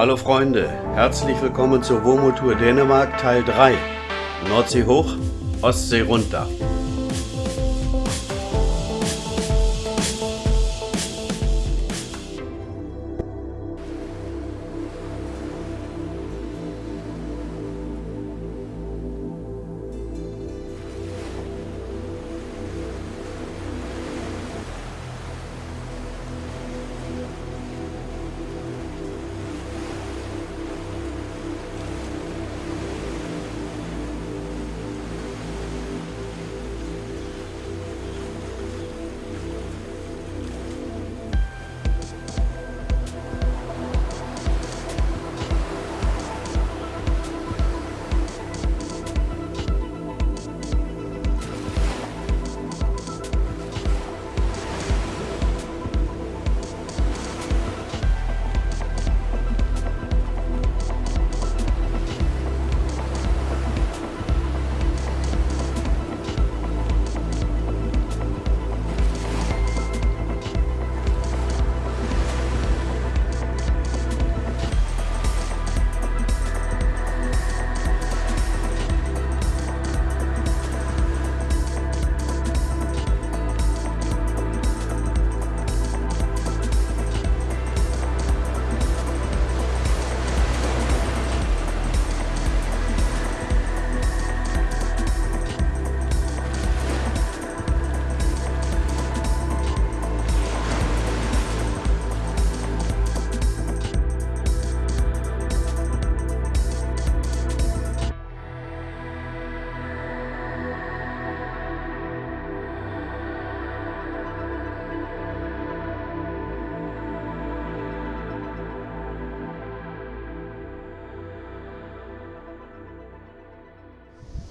Hallo Freunde, herzlich willkommen zur Womo-Tour Dänemark Teil 3. Nordsee hoch, Ostsee runter.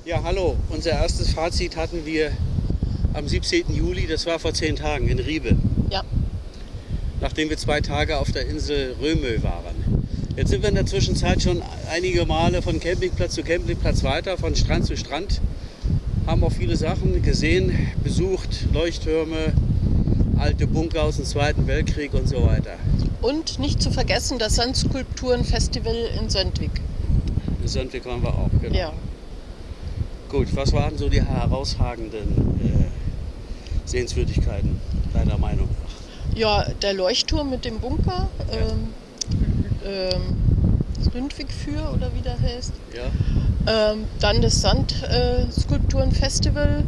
Ja, hallo. Unser erstes Fazit hatten wir am 17. Juli, das war vor zehn Tagen in Riebe. Ja. Nachdem wir zwei Tage auf der Insel Römö waren. Jetzt sind wir in der Zwischenzeit schon einige Male von Campingplatz zu Campingplatz weiter, von Strand zu Strand. Haben auch viele Sachen gesehen, besucht, Leuchttürme, alte Bunker aus dem Zweiten Weltkrieg und so weiter. Und nicht zu vergessen das Sandskulpturenfestival in Söndvik. In Söndvik waren wir auch, genau. Ja. Gut, was waren so die herausragenden äh, Sehenswürdigkeiten deiner Meinung nach? Ja, der Leuchtturm mit dem Bunker, ähm, ähm, das Ründwig für oder wie der heißt. Ja. Ähm, dann das Sandskulpturenfestival.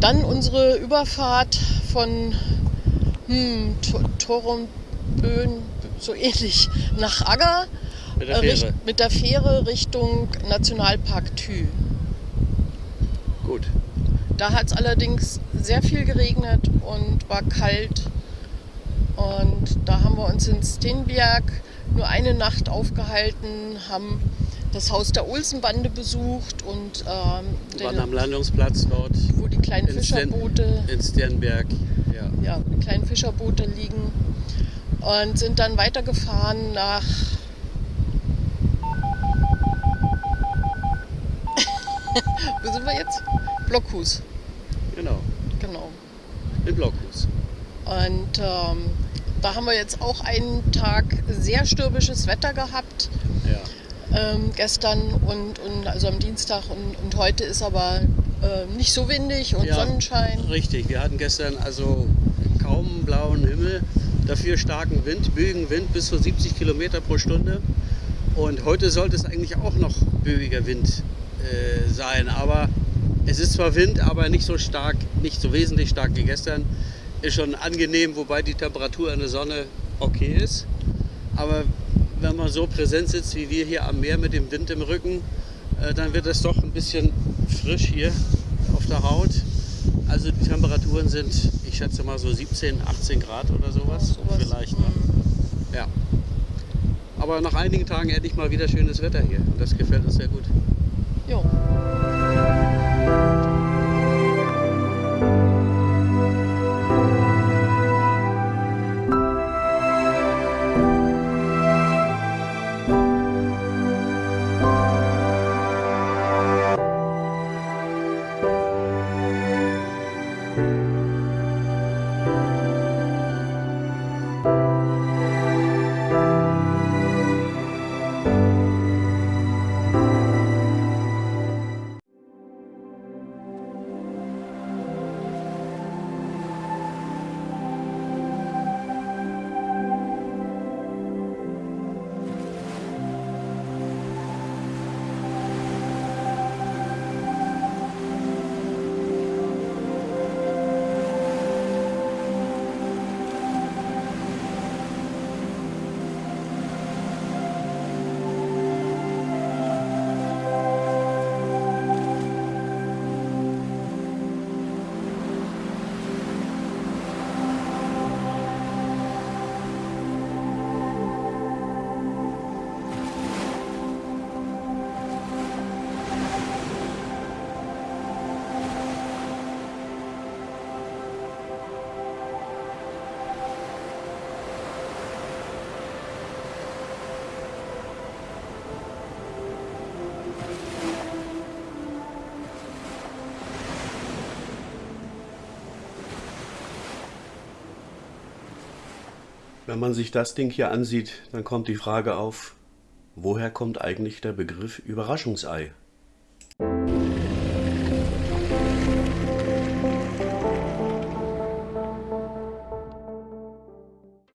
Dann unsere Überfahrt von hm, To- Torumbön, so ähnlich, nach Agger. Mit der äh, Fähre. mit der Fähre Richtung Nationalpark Thü. Gut. Da hat es allerdings sehr viel geregnet und war kalt. Und da haben wir uns in Stenberg nur eine Nacht aufgehalten, haben das Haus der Olsenbande besucht und ähm, Wir waren den, am Landungsplatz dort wo die kleinen in, Fischerboote, in Sternberg. Ja. ja, die kleinen Fischerboote liegen und sind dann weitergefahren nach Wo sind wir jetzt? Blockhus, Genau. genau. In Blockhus. Und ähm, da haben wir jetzt auch einen Tag sehr stürmisches Wetter gehabt. Ja. Ähm, gestern und, und also am Dienstag und, und heute ist aber äh, nicht so windig und Ja. Sonnenschein. Richtig, wir hatten gestern also kaum blauen Himmel, dafür starken Wind, Bögenwind bis zu 70 Kilometer pro Stunde. Und heute sollte es eigentlich auch noch böiger Wind äh, sein, aber es ist zwar Wind, aber nicht so stark, nicht so wesentlich stark wie gestern. Ist schon angenehm, wobei die Temperatur in der Sonne okay ist. Aber wenn man so präsent sitzt wie wir hier am Meer mit dem Wind im Rücken, äh, dann wird es doch ein bisschen frisch hier auf der Haut. Also die Temperaturen sind, ich schätze mal so 17, 18 Grad oder sowas. Sowas. Vielleicht. Ne? Mhm. Ja. Aber nach einigen Tagen endlich mal wieder schönes Wetter hier. Das gefällt uns sehr gut. 没。Wenn man sich das Ding hier ansieht, dann kommt die Frage auf, woher kommt eigentlich der Begriff Überraschungsei?